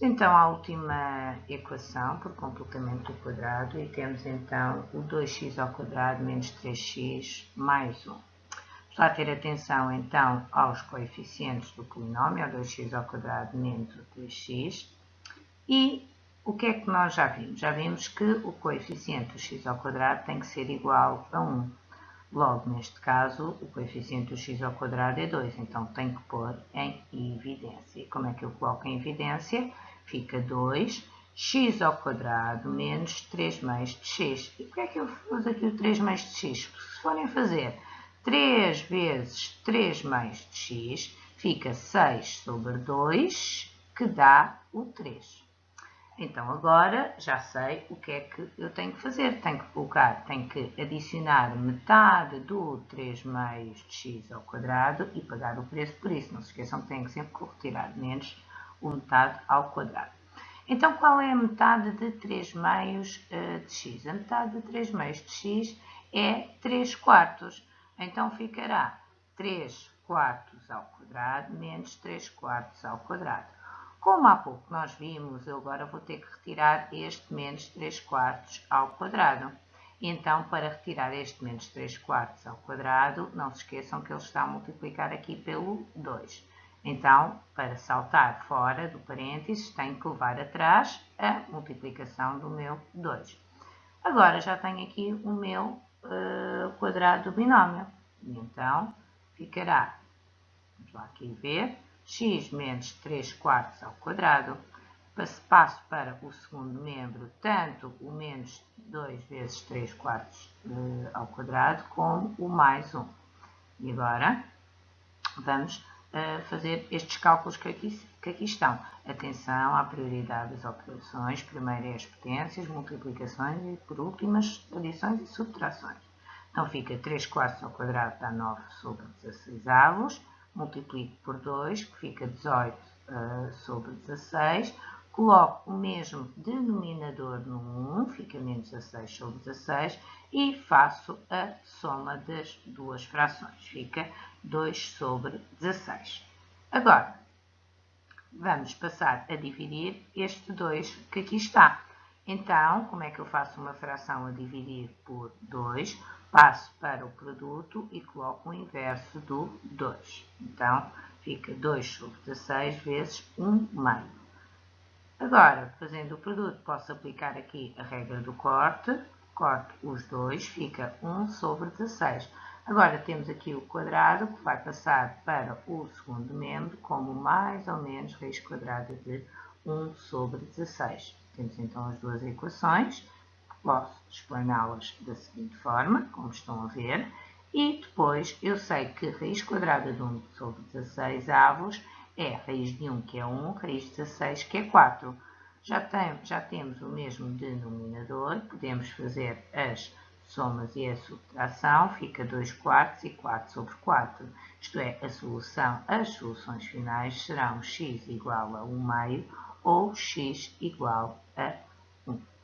então à última equação por completamento do quadrado e temos então o 2x ao quadrado menos 3x mais 1. Vamos ter atenção então aos coeficientes do polinómio, 2x ao quadrado menos 3x. E o que é que nós já vimos? Já vimos que o coeficiente do x ao quadrado tem que ser igual a 1. Logo, neste caso, o coeficiente do x ao quadrado é 2, então tenho que pôr em evidência. E como é que eu coloco em evidência? fica 2, x ao quadrado menos 3 meios de x. E porquê é que eu uso aqui o 3 meios de x? Porque se forem fazer 3 vezes 3 meios de x, fica 6 sobre 2, que dá o 3. Então, agora já sei o que é que eu tenho que fazer. Tenho que colocar, tenho que adicionar metade do 3 meios de x ao quadrado e pagar o preço por isso. Não se esqueçam que tenho que sempre retirar menos o metade ao quadrado. Então, qual é a metade de 3 meios uh, de x? A metade de 3 meios de x é 3 quartos. Então, ficará 3 quartos ao quadrado menos 3 quartos ao quadrado. Como há pouco nós vimos, eu agora vou ter que retirar este menos 3 quartos ao quadrado. Então, para retirar este menos 3 quartos ao quadrado, não se esqueçam que ele está a multiplicar aqui pelo 2. Então, para saltar fora do parênteses, tenho que levar atrás a multiplicação do meu 2. Agora já tenho aqui o meu uh, quadrado do binómio. Então, ficará, vamos lá aqui ver, x menos 3 quartos ao quadrado. Passo para o segundo membro, tanto o menos 2 vezes 3 quartos uh, ao quadrado, como o mais 1. E agora, vamos fazer estes cálculos que aqui, que aqui estão. Atenção à prioridade das operações, primeiro é as potências, multiplicações e por último as adições e subtrações. Então fica 3 quartos ao quadrado dá 9 sobre 16 avos, multiplico por 2, que fica 18 uh, eh, sobre 16, coloco o mesmo denominador no 1, fica menos 16 sobre 16, e faço a soma das duas frações, fica 2 sobre 16. Agora, vamos passar a dividir este 2 que aqui está. Então, como é que eu faço uma fração a dividir por 2? Passo para o produto e coloco o inverso do 2. Então, fica 2 sobre 16 vezes 1 meio. Agora, fazendo o produto, posso aplicar aqui a regra do corte. Corto os dois, fica 1 sobre 16. Agora, temos aqui o quadrado, que vai passar para o segundo membro, como mais ou menos raiz quadrada de 1 sobre 16. Temos então as duas equações. Posso explaná-las da seguinte forma, como estão a ver. E depois, eu sei que raiz quadrada de 1 sobre 16 avos é raiz de 1, que é 1, raiz de 16, que é 4. Já, tem, já temos o mesmo denominador, podemos fazer as somas e a subtração, fica 2 quartos e 4 sobre 4. Isto é, a solução, as soluções finais serão x igual a 1 meio ou x igual a 1.